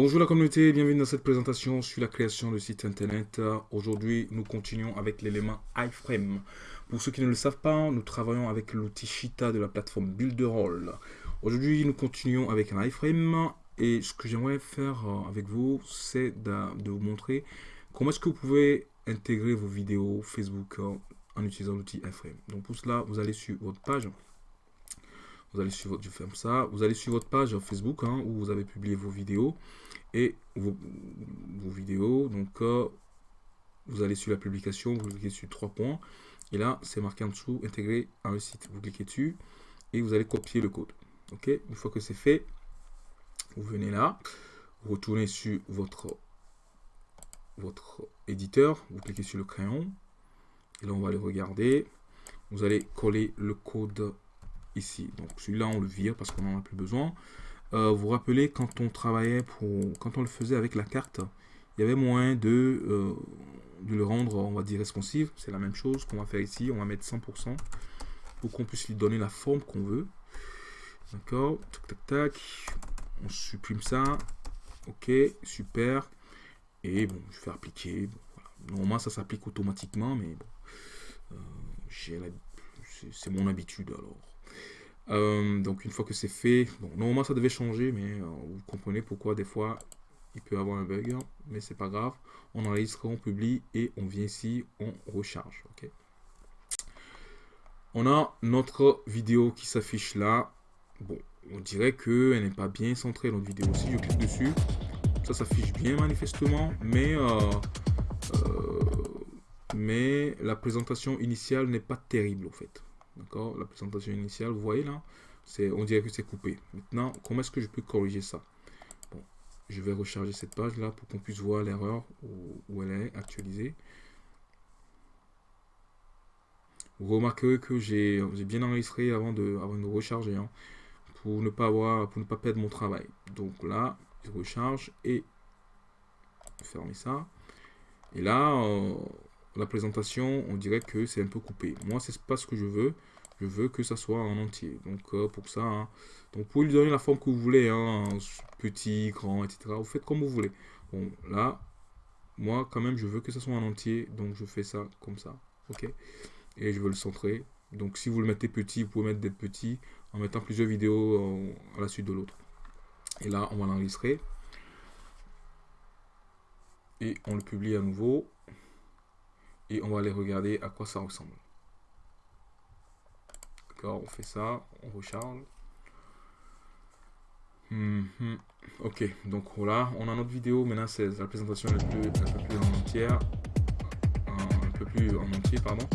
Bonjour la communauté, bienvenue dans cette présentation sur la création de site internet. Aujourd'hui, nous continuons avec l'élément iframe. Pour ceux qui ne le savent pas, nous travaillons avec l'outil Shita de la plateforme Builderall. Aujourd'hui, nous continuons avec un iframe et ce que j'aimerais faire euh, avec vous, c'est de, vous montrer comment est-ce que vous pouvez intégrer vos vidéos Facebook euh, en utilisant l'outil iframe. Donc pour cela, vous allez sur votre page vous allez sur votre, je ferme ça, vous allez sur votre page Facebook hein, où vous avez publié vos vidéos et vos, vidéos. Donc, euh, vous allez sur la publication, vous cliquez sur trois points et là, c'est marqué en dessous, intégrer un site. Vous cliquez dessus et vous allez copier le code. Ok, une fois que c'est fait, vous venez là, vous retournez sur votre votre éditeur, vous cliquez sur le crayon et là on va aller regarder. Vous allez coller le code ici. Donc celui-là, on le vire parce qu'on n'en a plus besoin. Euh, vous vous rappelez, quand on travaillait, pour, quand on le faisait avec la carte, il y avait moyen de, euh, de le rendre, on va dire, responsive. C'est la même chose qu'on va faire ici. On va mettre 100% pour qu'on puisse lui donner la forme qu'on veut. D'accord Tac, tac, tac. On supprime ça. Ok, super. Et bon, je vais appliquer. Normalement, ça s'applique automatiquement, mais bon. Euh, c'est mon habitude alors. Euh, donc une fois que c'est fait, bon, normalement ça devait changer, mais euh, vous comprenez pourquoi des fois il peut avoir un bug, hein, mais c'est pas grave. On enregistre, on publie et on vient ici, on recharge. ok? On a notre vidéo qui s'affiche là. Bon, on dirait qu'elle n'est pas bien centrée notre vidéo. Si je clique dessus, ça s'affiche bien manifestement, mais euh, mais la présentation initiale n'est pas terrible en fait. D'accord La présentation initiale, vous voyez là On dirait que c'est coupé. Maintenant, comment est-ce que je peux corriger ça? Je vais recharger cette page là pour qu'on puisse voir l'erreur où, elle est actualisée. Vous remarquerez que j'ai bien enregistré avant de, avant de recharger hein, pour ne pas avoir pour ne pas perdre mon travail. Donc là, je recharge et fermer ça. Et là, euh, la présentation, on dirait que c'est un peu coupé. Moi, c'est pas ce que je veux. Je veux que ça soit en entier. Donc, euh, pour ça, hein, donc vous pouvez lui donner la forme que vous voulez. Hein, petit, grand, etc. Vous faites comme vous voulez. Bon, là, moi, quand même, je veux que ça soit en entier. Donc, je fais ça comme ça. OK? Et je veux le centrer. Donc, si vous le mettez petit, vous pouvez mettre des petits en mettant plusieurs vidéos euh, à la suite de l'autre. Et là, on va l'enregistrer. Et on le publie à nouveau et on va aller regarder à quoi ça ressemble. D'accord, on fait ça, on recharge. Mhm. Ok, donc voilà, on a notre vidéo. Maintenant, c'est la présentation un peu, plus en entière. Un, peu plus en entier, pardon.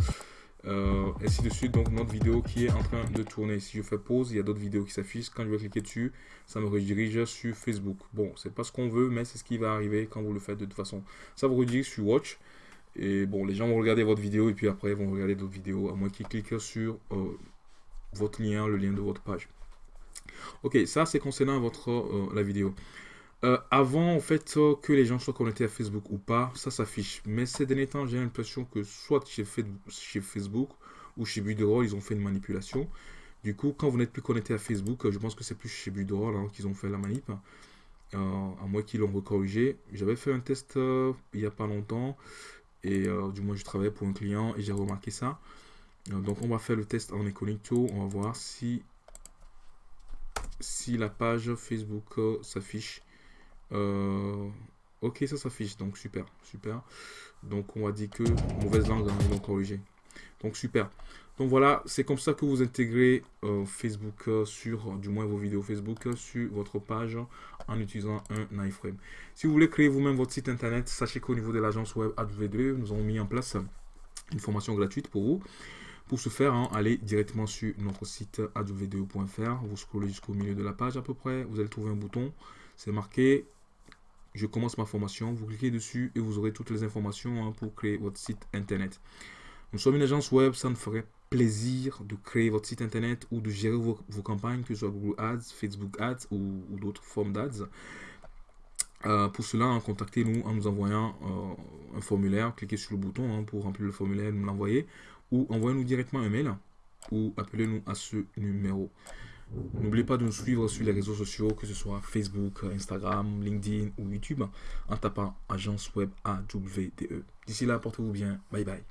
Euh, ainsi de suite, donc notre vidéo qui est en train de tourner. Si je fais pause, il y a d'autres vidéos qui s'affichent. Quand je vais cliquer dessus, ça me redirige sur Facebook. Bon, c'est pas ce qu'on veut, mais c'est ce qui va arriver quand vous le faites de toute façon. Ça vous redirige sur Watch. Et bon, les gens vont regarder votre vidéo et puis après ils vont regarder d'autres vidéos, à moins qu'ils cliquent sur euh, votre lien, le lien de votre page. Ok, ça c'est concernant votre euh, la vidéo. Euh, avant en fait que les gens soient connectés à Facebook ou pas, ça s'affiche. Mais ces derniers temps, j'ai l'impression que soit chez, Facebook ou chez Buderall, ils ont fait une manipulation. Du coup, quand vous n'êtes plus connecté à Facebook, je pense que c'est plus chez Buderall hein, qu'ils ont fait la manip. à moins qu'ils l'ont recorrigé. J'avais fait un test il n'y a pas longtemps et euh, du moins, je travaillais pour un client et j'ai remarqué ça. Euh, donc, on va faire le test en Incognito. On va voir si, si la page Facebook euh, s'affiche. ok, ça s'affiche. Donc, super, super. Donc, on va dire que mauvaise langue, hein, ils l'ont corrigé. Donc, super. Donc voilà, c'est comme ça que vous intégrez euh, Facebook euh, sur, du moins vos vidéos Facebook euh, sur votre page en utilisant un iframe. Si vous voulez créer vous-même votre site internet, sachez qu'au niveau de l'agence web AW2, nous avons mis en place une formation gratuite pour vous. Pour ce faire, hein, allez directement sur notre site aw2.fr, vous scrollez jusqu'au milieu de la page à peu près, vous allez trouver un bouton, c'est marqué « Je commence ma formation », vous cliquez dessus et vous aurez toutes les informations hein, pour créer votre site internet. Nous sommes une agence web, ça ne ferait plaisir de créer votre site internet ou de gérer vos, campagnes, que ce soit Google Ads, Facebook Ads ou, d'autres formes d'ads. Euh, pour cela, contactez-nous en nous envoyant euh, un formulaire. Cliquez sur le bouton hein, pour remplir le formulaire, nous l'envoyer. Ou envoyez-nous directement un mail ou appelez-nous à ce numéro. N'oubliez pas de nous suivre sur les réseaux sociaux, que ce soit Facebook, Instagram, LinkedIn ou YouTube, en tapant Agence Web AWDE. D'ici là, portez-vous bien. Bye bye.